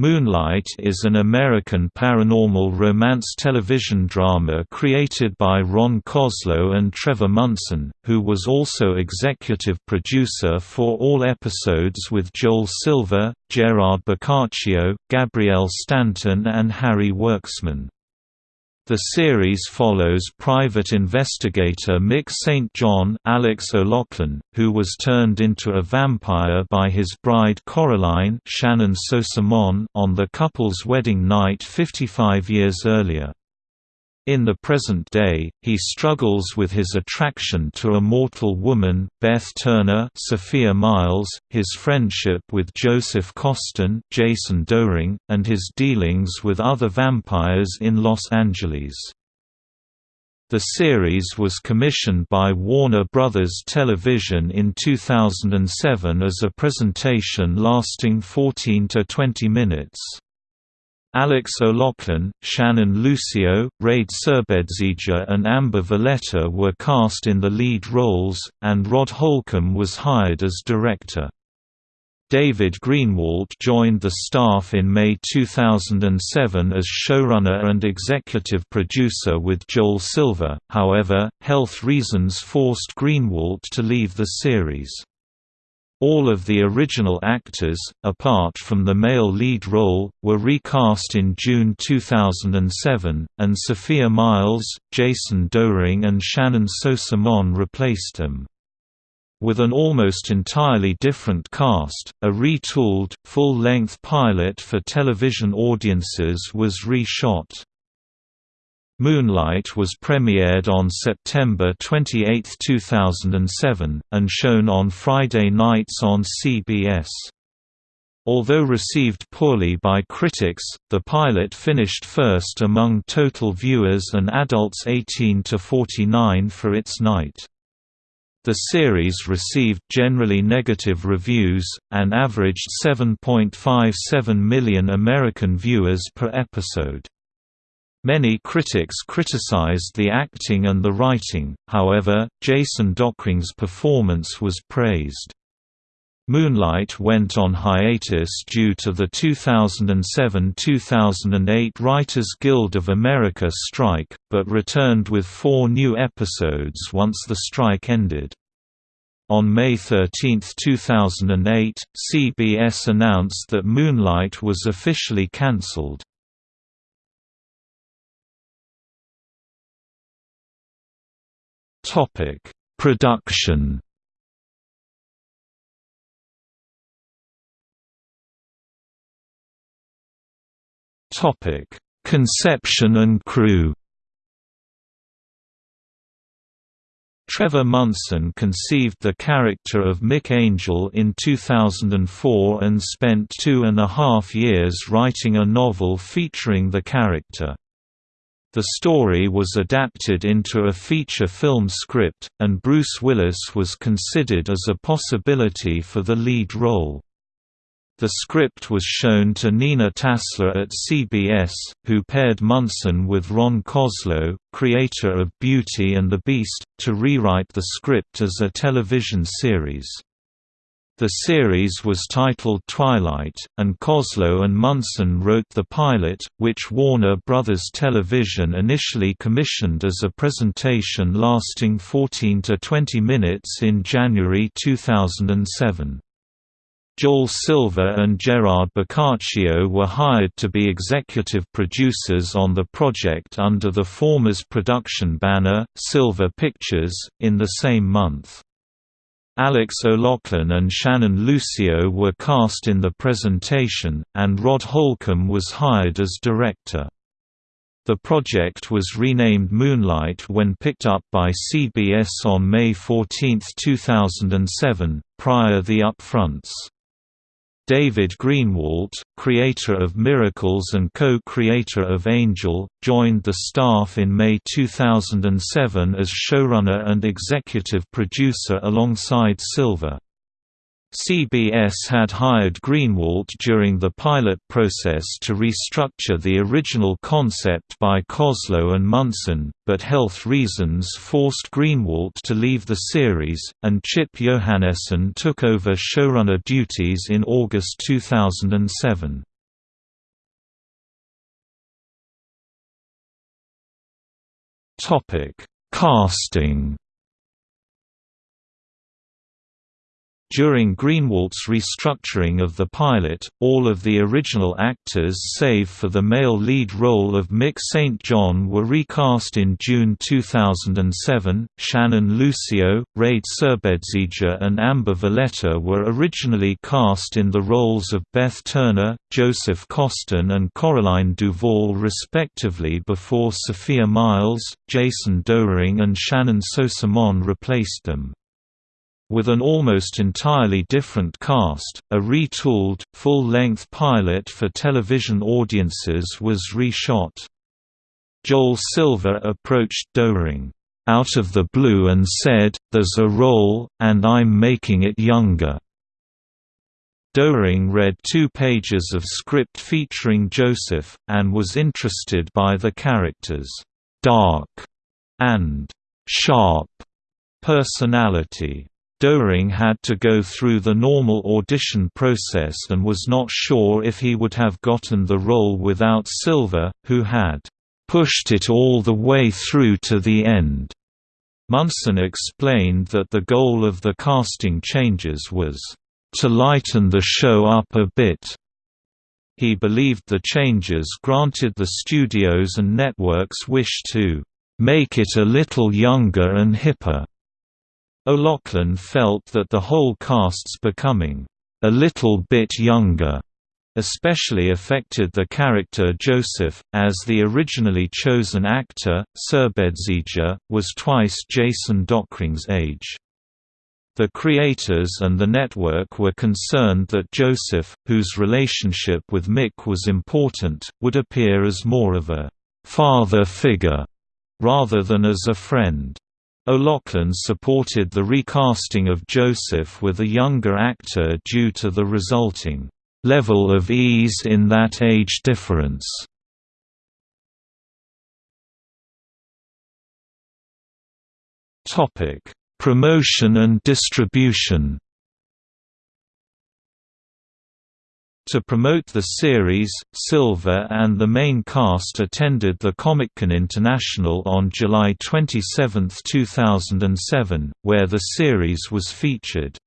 Moonlight is an American paranormal romance television drama created by Ron Koslow and Trevor Munson, who was also executive producer for all episodes with Joel Silver, Gerard Boccaccio, Gabrielle Stanton and Harry Werksman. The series follows private investigator Mick St. John Alex O'Loughlin, who was turned into a vampire by his bride Coraline Shannon on the couple's wedding night 55 years earlier. In the present day, he struggles with his attraction to a mortal woman, Beth Turner Sophia Myles, his friendship with Joseph Costin Jason Dohring, and his dealings with other vampires in Los Angeles. The series was commissioned by Warner Brothers Television in 2007 as a presentation lasting 14 to 20 minutes. Alex O'Loughlin, Shannon Lucio, Rade Serbedzija and Amber Valletta were cast in the lead roles, and Rod Holcomb was hired as director. David Greenwalt joined the staff in May 2007 as showrunner and executive producer with Joel Silver, however, health reasons forced Greenwalt to leave the series. All of the original actors, apart from the male lead role, were recast in June 2007, and Sophia Myles, Jason Dohring and Shannyn Sossamon replaced them. With an almost entirely different cast, a retooled, full-length pilot for television audiences was reshot. Moonlight was premiered on September 28, 2007, and shown on Friday nights on CBS. Although received poorly by critics, the pilot finished first among total viewers and adults 18 to 49 for its night. The series received generally negative reviews, and averaged 7.57 million American viewers per episode. Many critics criticized the acting and the writing, however, Jason Dohring's performance was praised. Moonlight went on hiatus due to the 2007–2008 Writers Guild of America strike, but returned with four new episodes once the strike ended. On May 13, 2008, CBS announced that Moonlight was officially cancelled. Topic: Production. Topic: Conception and crew. Trevor Munson conceived the character of Mick Angel in 2004 and spent two and a half years writing a novel featuring the character. The story was adapted into a feature film script, and Bruce Willis was considered as a possibility for the lead role. The script was shown to Nina Tassler at CBS, who paired Munson with Ron Koslow, creator of Beauty and the Beast, to rewrite the script as a television series. The series was titled Twilight, and Koslow and Munson wrote the pilot, which Warner Brothers Television initially commissioned as a presentation lasting 14 to 20 minutes in January 2007. Joel Silver and Gerard Boccaccio were hired to be executive producers on the project under the former's production banner, Silver Pictures, in the same month. Alex O'Loughlin and Shannon Lucio were cast in the presentation, and Rod Holcomb was hired as director. The project was renamed Moonlight when picked up by CBS on May 14, 2007, prior the upfronts. David Greenwalt, creator of Miracles and co-creator of Angel, joined the staff in May 2007 as showrunner and executive producer alongside Silver. CBS had hired Greenwalt during the pilot process to restructure the original concept by Koslow and Munson, but health reasons forced Greenwalt to leave the series, and Chip Johannessen took over showrunner duties in August 2007. Casting During Greenwalt's restructuring of the pilot, all of the original actors save for the male lead role of Mick St. John were recast in June 2007. Shannon Lucio, Rade Serbedzija, and Amber Valletta were originally cast in the roles of Beth Turner, Joseph Costin, and Coraline Duval, respectively, before Sophia Myles, Jason Dohring, and Shannyn Sossamon replaced them. With an almost entirely different cast, a retooled, full-length pilot for television audiences was reshot. Joel Silver approached Dohring, "...out of the blue and said, there's a role, and I'm making it younger." Dohring read two pages of script featuring Joseph, and was interested by the character's «dark» and «sharp» personality. Dohring had to go through the normal audition process and was not sure if he would have gotten the role without Silver, who had pushed it all the way through to the end. Munson explained that the goal of the casting changes was to lighten the show up a bit. He believed the changes granted the studios and networks wish to make it a little younger and hipper. O'Loughlin felt that the whole cast's becoming a little bit younger especially affected the character Joseph, as the originally chosen actor, Serbedzija, was twice Jason Dohring's age. The creators and the network were concerned that Joseph, whose relationship with Mick was important, would appear as more of a «father figure» rather than as a friend. O'Loughlin supported the recasting of Joseph with a younger actor due to the resulting level of ease in that age difference. Promotion and distribution To promote the series, Silver and the main cast attended the Comic-Con International on July 27, 2007, where the series was featured.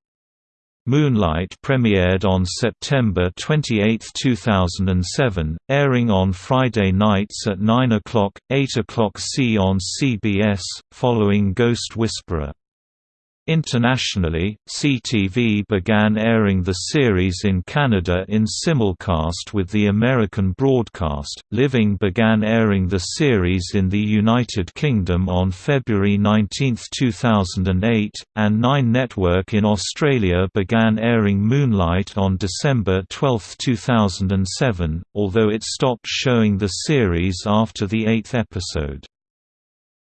Moonlight premiered on September 28, 2007, airing on Friday nights at 9 o'clock, 8 o'clock C on CBS, following Ghost Whisperer. Internationally, CTV began airing the series in Canada in simulcast with the American broadcast. Living began airing the series in the United Kingdom on February 19, 2008, and Nine Network in Australia began airing Moonlight on December 12, 2007, although it stopped showing the series after the eighth episode.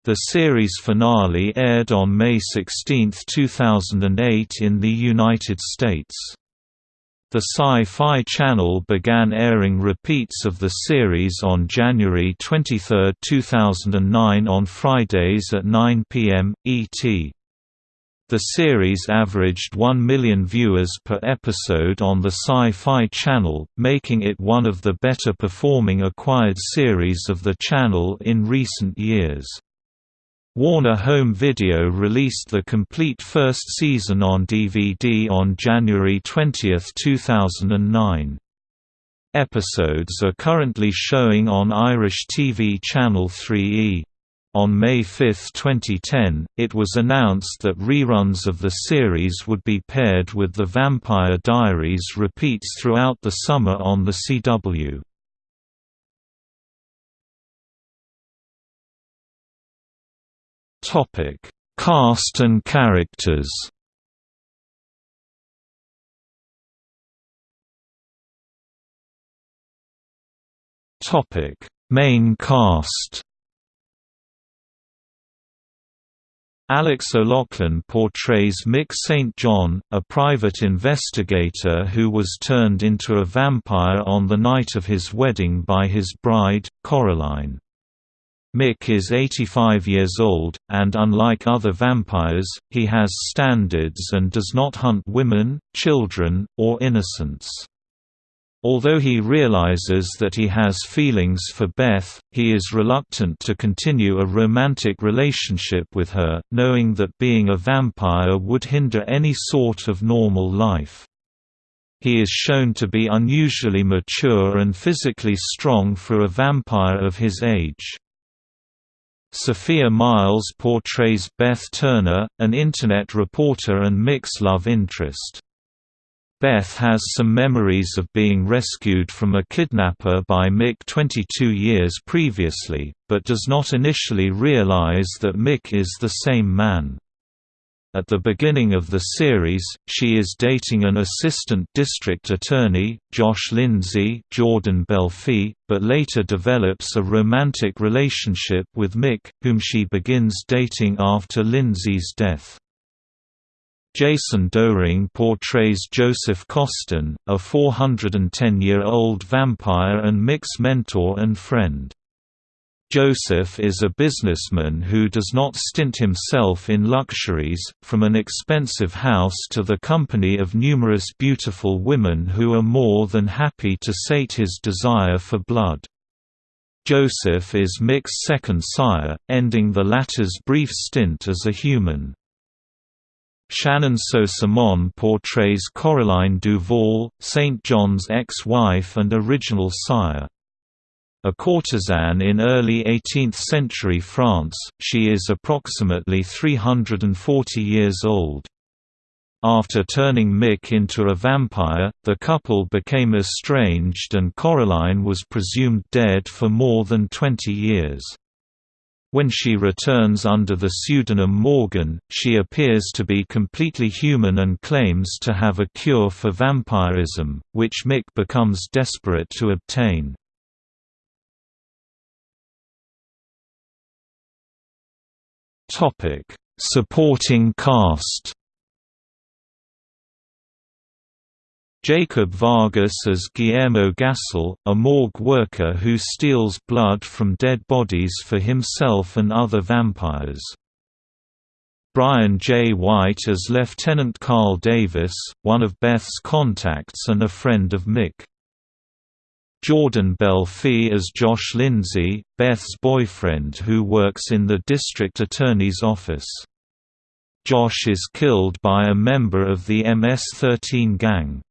The series finale aired on May 16, 2008 in the United States. The Sci-Fi Channel began airing repeats of the series on January 23, 2009 on Fridays at 9 p.m. ET. The series averaged 1 million viewers per episode on the Sci-Fi Channel, making it one of the better performing acquired series of the channel in recent years. Warner Home Video released the complete first season on DVD on January 20, 2009. Episodes are currently showing on Irish TV Channel 3E. On May 5, 2010, it was announced that reruns of the series would be paired with The Vampire Diaries repeats throughout the summer on the CW. Topic: Cast and characters. Topic: Main cast. Alex O'Loughlin portrays Mick St. John, a private investigator who was turned into a vampire on the night of his wedding by his bride, Coraline. Mick is 85 years old, and unlike other vampires, he has standards and does not hunt women, children, or innocents. Although he realizes that he has feelings for Beth, he is reluctant to continue a romantic relationship with her, knowing that being a vampire would hinder any sort of normal life. He is shown to be unusually mature and physically strong for a vampire of his age. Sophia Myles portrays Beth Turner, an Internet reporter and Mick's love interest. Beth has some memories of being rescued from a kidnapper by Mick 22 years previously, but does not initially realize that Mick is the same man. At the beginning of the series, she is dating an assistant district attorney, Josh Lindsay Jordan Belfi, but later develops a romantic relationship with Mick, whom she begins dating after Lindsay's death. Jason Dohring portrays Joseph Costin, a 410-year-old vampire and Mick's mentor and friend. Joseph is a businessman who does not stint himself in luxuries, from an expensive house to the company of numerous beautiful women who are more than happy to sate his desire for blood. Joseph is Mick's second sire, ending the latter's brief stint as a human. Shannyn Sossamon portrays Coraline Duval, St. John's ex-wife and original sire. A courtesan in early 18th-century France, she is approximately 340 years old. After turning Mick into a vampire, the couple became estranged and Coraline was presumed dead for more than 20 years. When she returns under the pseudonym Morgan, she appears to be completely human and claims to have a cure for vampirism, which Mick becomes desperate to obtain. Supporting cast Jacob Vargas as Guillermo Gasol, a morgue worker who steals blood from dead bodies for himself and other vampires. Brian J. White as Lieutenant Carl Davis, one of Beth's contacts and a friend of Mick. Jordan Belfi as Josh Lindsay, Beth's boyfriend who works in the district attorney's office. Josh is killed by a member of the MS-13 gang.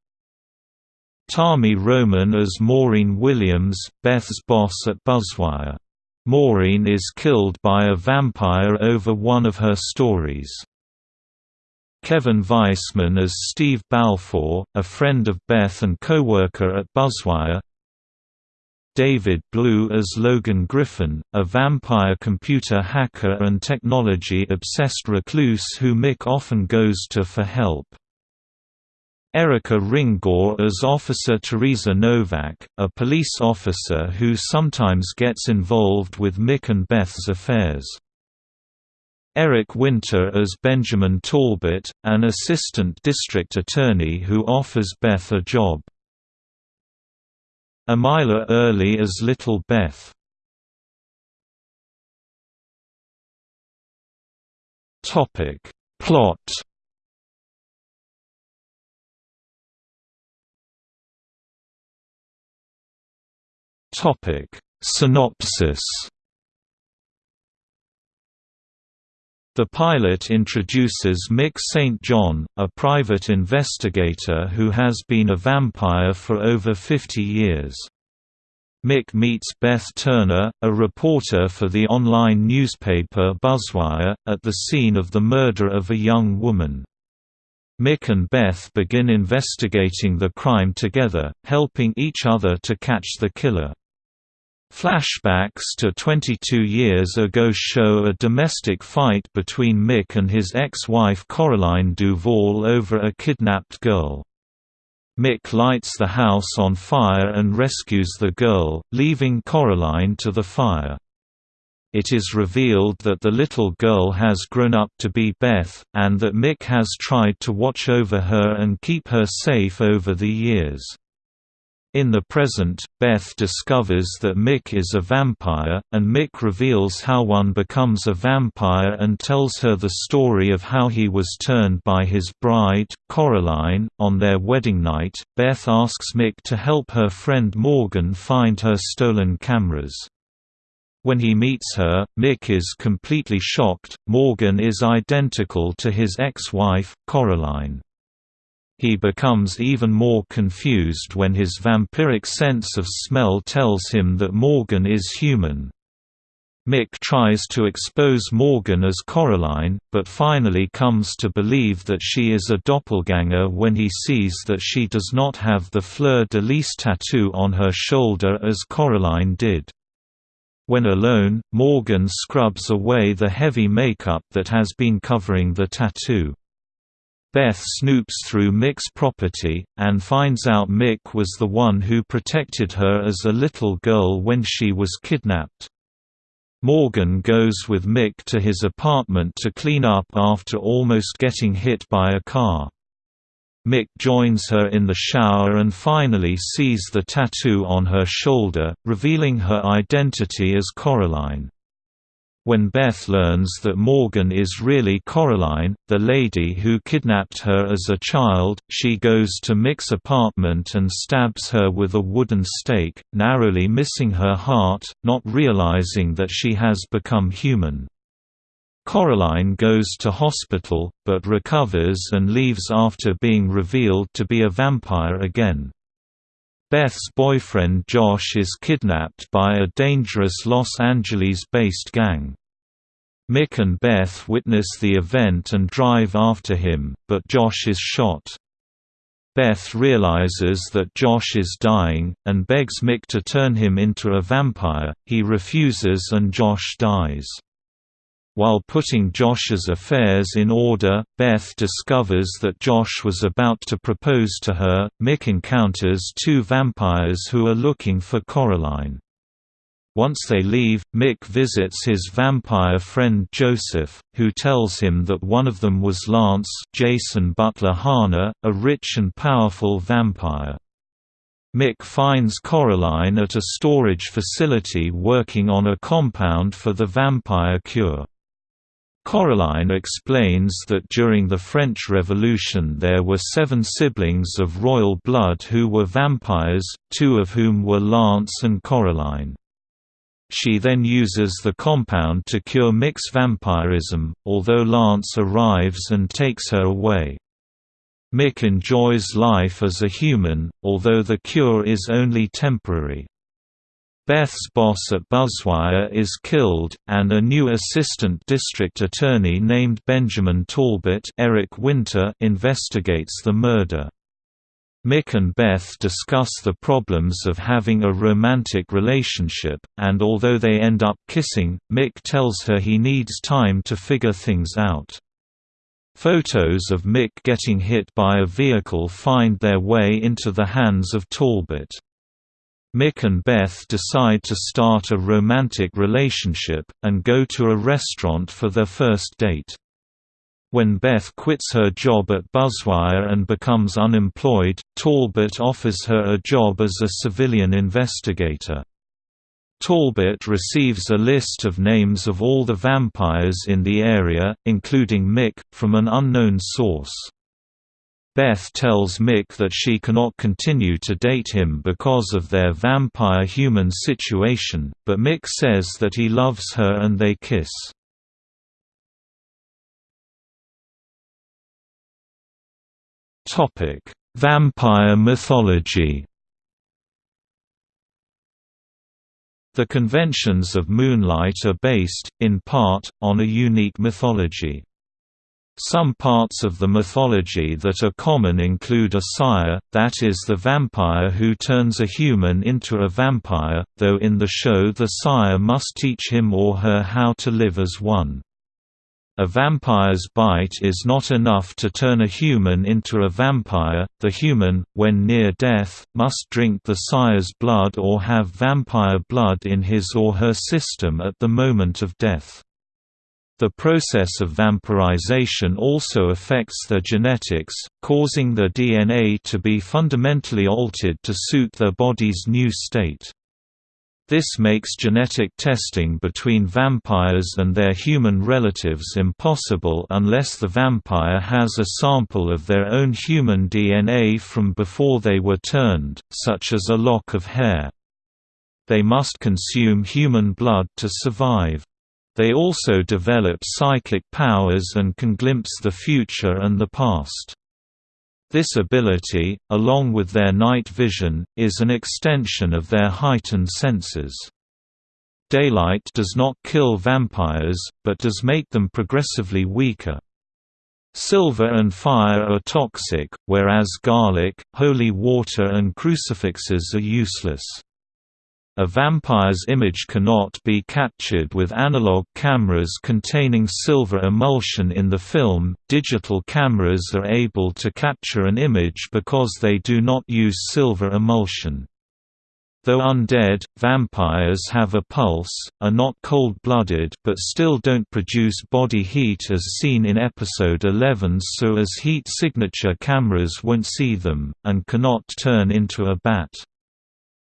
Tami Roman as Maureen Williams, Beth's boss at Buzzwire. Maureen is killed by a vampire over one of her stories. Kevin Weisman as Steve Balfour, a friend of Beth and co-worker at Buzzwire. David Blue as Logan Griffin, a vampire computer hacker and technology-obsessed recluse who Mick often goes to for help. Erica Ringaw as Officer Teresa Novak, a police officer who sometimes gets involved with Mick and Beth's affairs. Eric Winter as Benjamin Talbot, an assistant district attorney who offers Beth a job. Amila Early as Little Beth. Topic. Plot. Topic. Synopsis The pilot introduces Mick St. John, a private investigator who has been a vampire for over 50 years. Mick meets Beth Turner, a reporter for the online newspaper Buzzwire, at the scene of the murder of a young woman. Mick and Beth begin investigating the crime together, helping each other to catch the killer. Flashbacks to 22 years ago show a domestic fight between Mick and his ex-wife Coraline Duval over a kidnapped girl. Mick lights the house on fire and rescues the girl, leaving Coraline to the fire. It is revealed that the little girl has grown up to be Beth, and that Mick has tried to watch over her and keep her safe over the years. In the present, Beth discovers that Mick is a vampire, and Mick reveals how one becomes a vampire and tells her the story of how he was turned by his bride, Coraline. On their wedding night, Beth asks Mick to help her friend Morgan find her stolen cameras. When he meets her, Mick is completely shocked. Morgan is identical to his ex-wife, Coraline. He becomes even more confused when his vampiric sense of smell tells him that Morgan is human. Mick tries to expose Morgan as Coraline, but finally comes to believe that she is a doppelganger when he sees that she does not have the fleur-de-lis tattoo on her shoulder as Coraline did. When alone, Morgan scrubs away the heavy makeup that has been covering the tattoo. Beth snoops through Mick's property, and finds out Mick was the one who protected her as a little girl when she was kidnapped. Morgan goes with Mick to his apartment to clean up after almost getting hit by a car. Mick joins her in the shower and finally sees the tattoo on her shoulder, revealing her identity as Coraline. When Beth learns that Morgan is really Coraline, the lady who kidnapped her as a child, she goes to Mick's apartment and stabs her with a wooden stake, narrowly missing her heart, not realizing that she has become human. Coraline goes to hospital, but recovers and leaves after being revealed to be a vampire again. Beth's boyfriend Josh is kidnapped by a dangerous Los Angeles-based gang. Mick and Beth witness the event and drive after him, but Josh is shot. Beth realizes that Josh is dying, and begs Mick to turn him into a vampire, he refuses and Josh dies. While putting Josh's affairs in order, Beth discovers that Josh was about to propose to her. Mick encounters two vampires who are looking for Coraline. Once they leave, Mick visits his vampire friend Joseph, who tells him that one of them was Lance Jason Butler Harner, a rich and powerful vampire. Mick finds Coraline at a storage facility working on a compound for the vampire cure. Coraline explains that during the French Revolution there were seven siblings of royal blood who were vampires, two of whom were Lance and Coraline. She then uses the compound to cure Mick's vampirism, although Lance arrives and takes her away. Mick enjoys life as a human, although the cure is only temporary. Beth's boss at Buzzwire is killed, and a new assistant district attorney named Benjamin Talbot Eric Winter investigates the murder. Mick and Beth discuss the problems of having a romantic relationship, and although they end up kissing, Mick tells her he needs time to figure things out. Photos of Mick getting hit by a vehicle find their way into the hands of Talbot. Mick and Beth decide to start a romantic relationship, and go to a restaurant for their first date. When Beth quits her job at Buzzwire and becomes unemployed, Talbot offers her a job as a civilian investigator. Talbot receives a list of names of all the vampires in the area, including Mick, from an unknown source. Beth tells Mick that she cannot continue to date him because of their vampire-human situation, but Mick says that he loves her and they kiss. Vampire mythology The conventions of Moonlight are based, in part, on a unique mythology. Some parts of the mythology that are common include a sire, that is the vampire who turns a human into a vampire, though in the show the sire must teach him or her how to live as one. A vampire's bite is not enough to turn a human into a vampire, the human, when near death, must drink the sire's blood or have vampire blood in his or her system at the moment of death. The process of vampirization also affects their genetics, causing their DNA to be fundamentally altered to suit their body's new state. This makes genetic testing between vampires and their human relatives impossible unless the vampire has a sample of their own human DNA from before they were turned, such as a lock of hair. They must consume human blood to survive. They also develop psychic powers and can glimpse the future and the past. This ability, along with their night vision, is an extension of their heightened senses. Daylight does not kill vampires, but does make them progressively weaker. Silver and fire are toxic, whereas garlic, holy water and crucifixes are useless. A vampire's image cannot be captured with analog cameras containing silver emulsion in the film. Digital cameras are able to capture an image because they do not use silver emulsion. Though undead, vampires have a pulse, are not cold-blooded but still don't produce body heat as seen in episode 11 so as heat signature cameras won't see them, and cannot turn into a bat.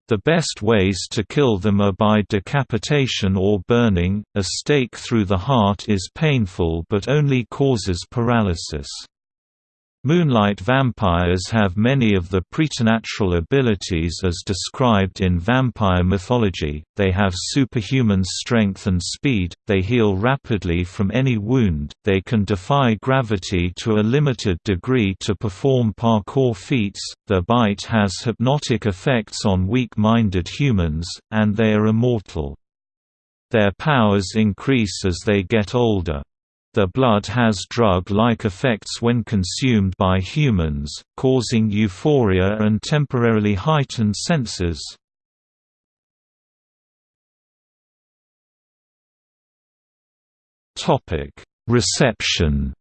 The best ways to kill them are by decapitation or burning. A stake through the heart is painful but only causes paralysis. Moonlight vampires have many of the preternatural abilities as described in vampire mythology, they have superhuman strength and speed, they heal rapidly from any wound, they can defy gravity to a limited degree to perform parkour feats, their bite has hypnotic effects on weak-minded humans, and they are immortal. Their powers increase as they get older. The blood has drug-like effects when consumed by humans, causing euphoria and temporarily heightened senses. Reception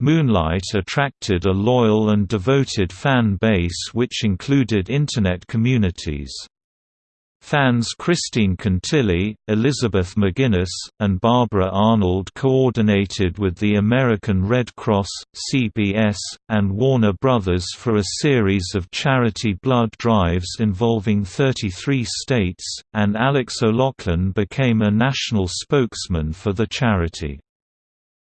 Moonlight attracted a loyal and devoted fan base which included Internet communities. Fans Christine Cantilli, Elizabeth McGuinness, and Barbara Arnold coordinated with the American Red Cross, CBS, and Warner Brothers for a series of charity blood drives involving 33 states, and Alex O'Loughlin became a national spokesman for the charity.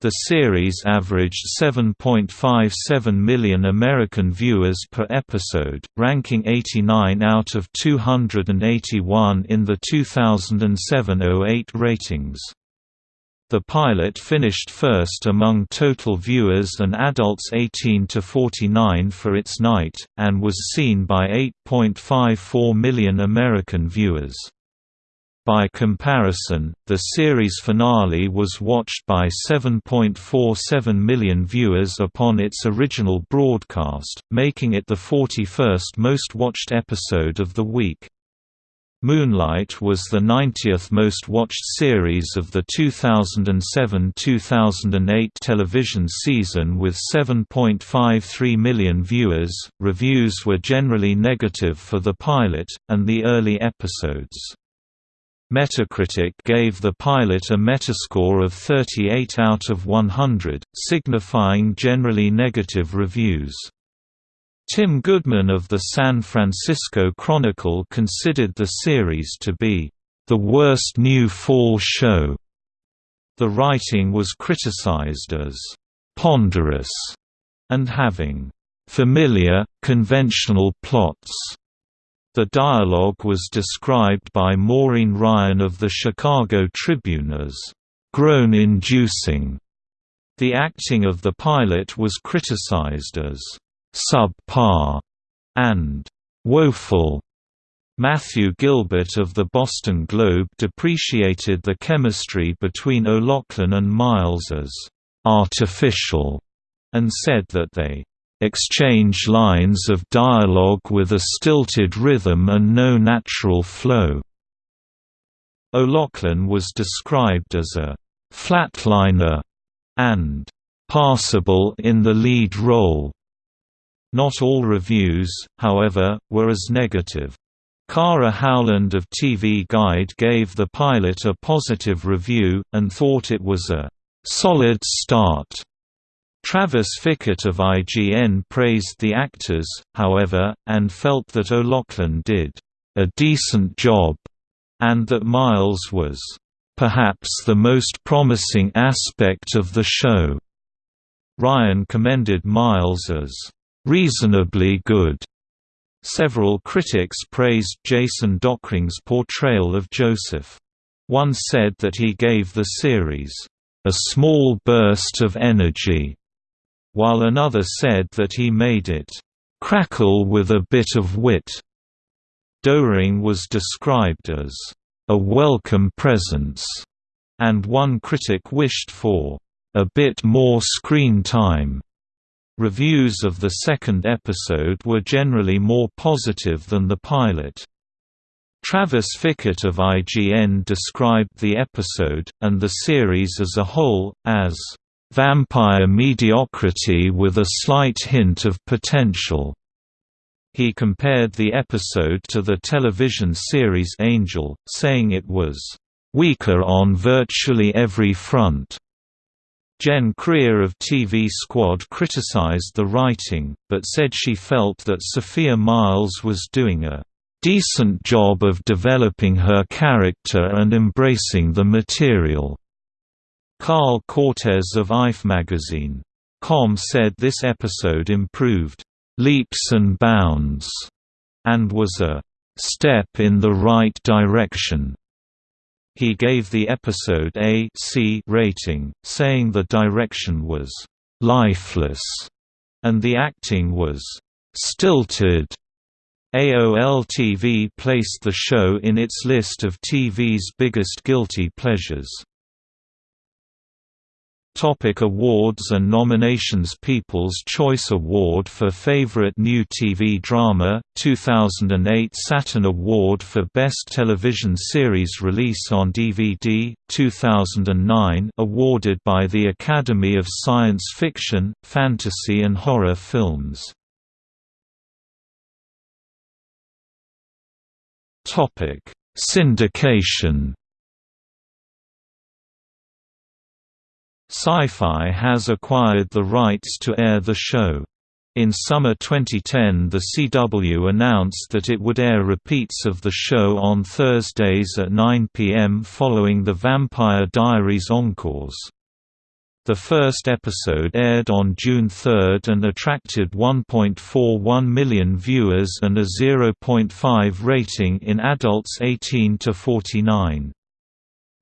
The series averaged 7.57 million American viewers per episode, ranking 89 out of 281 in the 2007–08 ratings. The pilot finished first among total viewers and adults 18 to 49 for its night, and was seen by 8.54 million American viewers. By comparison, the series finale was watched by 7.47 million viewers upon its original broadcast, making it the 41st most watched episode of the week. Moonlight was the 90th most watched series of the 2007-2008 television season with 7.53 million viewers. Reviews were generally negative for the pilot and the early episodes. Metacritic gave the pilot a metascore of 38 out of 100, signifying generally negative reviews. Tim Goodman of the San Francisco Chronicle considered the series to be, "...the worst new fall show." The writing was criticized as, "...ponderous," and having, "...familiar, conventional plots." The dialogue was described by Maureen Ryan of the Chicago Tribune as groan-inducing. The acting of the pilot was criticized as subpar and woeful. Matthew Gilbert of the Boston Globe depreciated the chemistry between O'Loughlin and Myles as artificial, and said that they exchange lines of dialogue with a stilted rhythm and no natural flow. O'Loughlin was described as a flatliner and passable in the lead role. Not all reviews, however, were as negative. Kara Howland of TV Guide gave the pilot a positive review, and thought it was a «solid start». Travis Fickett of IGN praised the actors, however, and felt that O'Loughlin did «a decent job», and that Myles was «perhaps the most promising aspect of the show». Ryan commended Myles as «reasonably good» Several critics praised Jason Dohring's portrayal of Joseph. One said that he gave the series, "...a small burst of energy", while another said that he made it, "...crackle with a bit of wit". Dohring was described as, "...a welcome presence", and one critic wished for, "...a bit more screen time". Reviews of the second episode were generally more positive than the pilot. Travis Fickett of IGN described the episode, and the series as a whole, as vampire mediocrity with a slight hint of potential. He compared the episode to the television series Angel, saying it was weaker on virtually every front. Jen Creer of TV Squad criticized the writing, but said she felt that Sophia Myles was doing a decent job of developing her character and embracing the material. Carl Cortez of IF magazine. Com said this episode improved leaps and bounds and was a step in the right direction. He gave the episode a C rating, saying the direction was lifeless and the acting was stilted. AOL TV placed the show in its list of TV's biggest guilty pleasures. Topic awards and nominations People's Choice Award for Favorite New TV Drama, 2008 Saturn Award for Best Television Series Release on DVD, 2009 awarded by the Academy of Science Fiction, Fantasy and Horror Films. Syndication Sci-Fi has acquired the rights to air the show. In summer 2010 the CW announced that it would air repeats of the show on Thursdays at 9 p.m. following the Vampire Diaries encores. The first episode aired on June 3 and attracted 1.41 million viewers and a 0.5 rating in adults 18 to 49.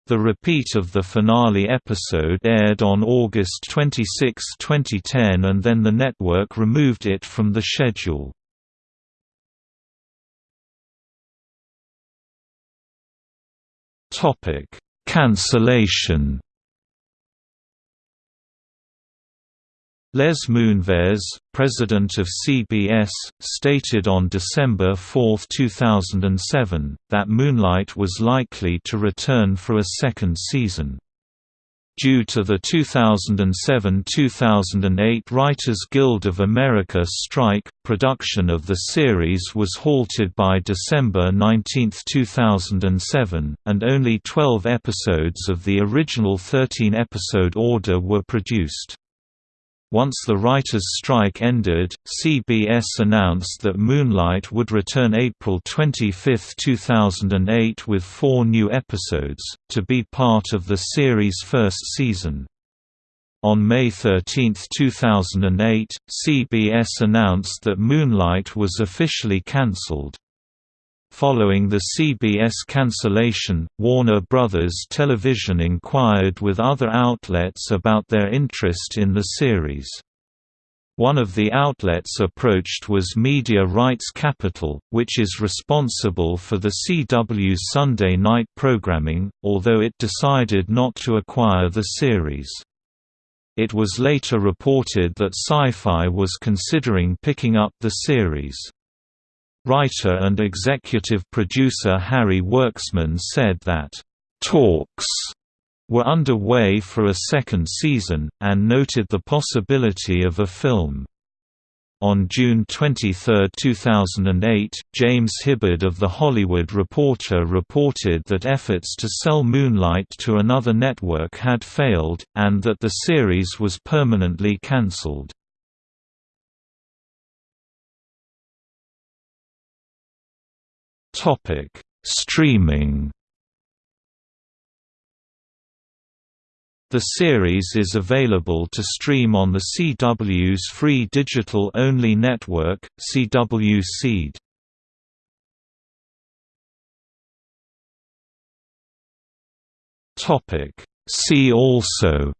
The repeat of the finale episode aired on August 26, 2010 and then the network removed it from the schedule. Cancellation Les Moonves, president of CBS, stated on December 4, 2007, that Moonlight was likely to return for a second season. Due to the 2007–2008 Writers Guild of America strike, production of the series was halted by December 19, 2007, and only 12 episodes of the original 13-episode order were produced. Once the writers' strike ended, CBS announced that Moonlight would return April 25, 2008 with four new episodes, to be part of the series' first season. On May 13, 2008, CBS announced that Moonlight was officially cancelled. Following the CBS cancellation, Warner Bros. Television inquired with other outlets about their interest in the series. One of the outlets approached was Media Rights Capital, which is responsible for the CW's Sunday night programming, although it decided not to acquire the series. It was later reported that Sci-Fi was considering picking up the series. Writer and executive producer Harry Werksman said that, "...talks," were underway for a second season, and noted the possibility of a film. On June 23, 2008, James Hibbard of The Hollywood Reporter reported that efforts to sell Moonlight to another network had failed, and that the series was permanently cancelled. Streaming The series is available to stream on the CW's free digital-only network, CW Seed. Topic: See also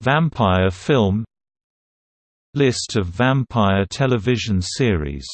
Vampire film List of vampire television series